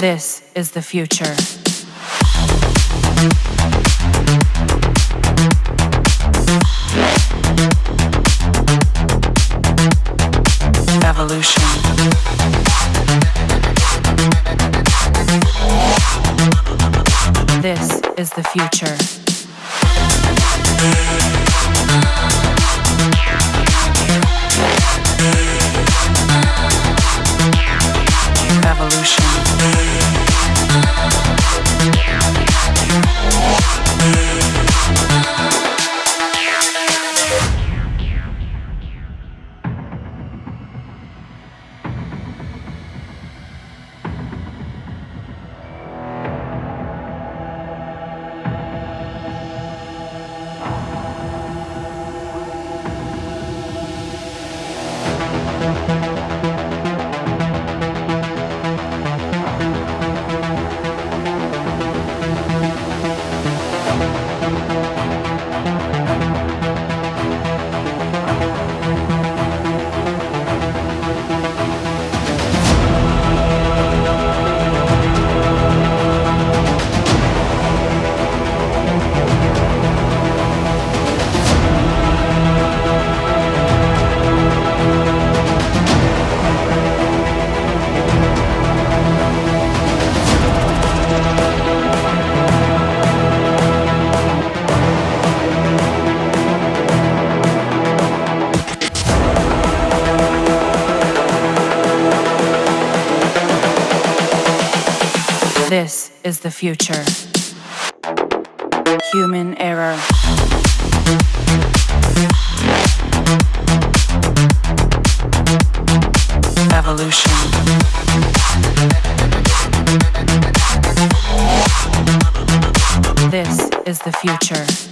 This is the future. Evolution. This is the future. This is the future. Human error. Evolution. This is the future.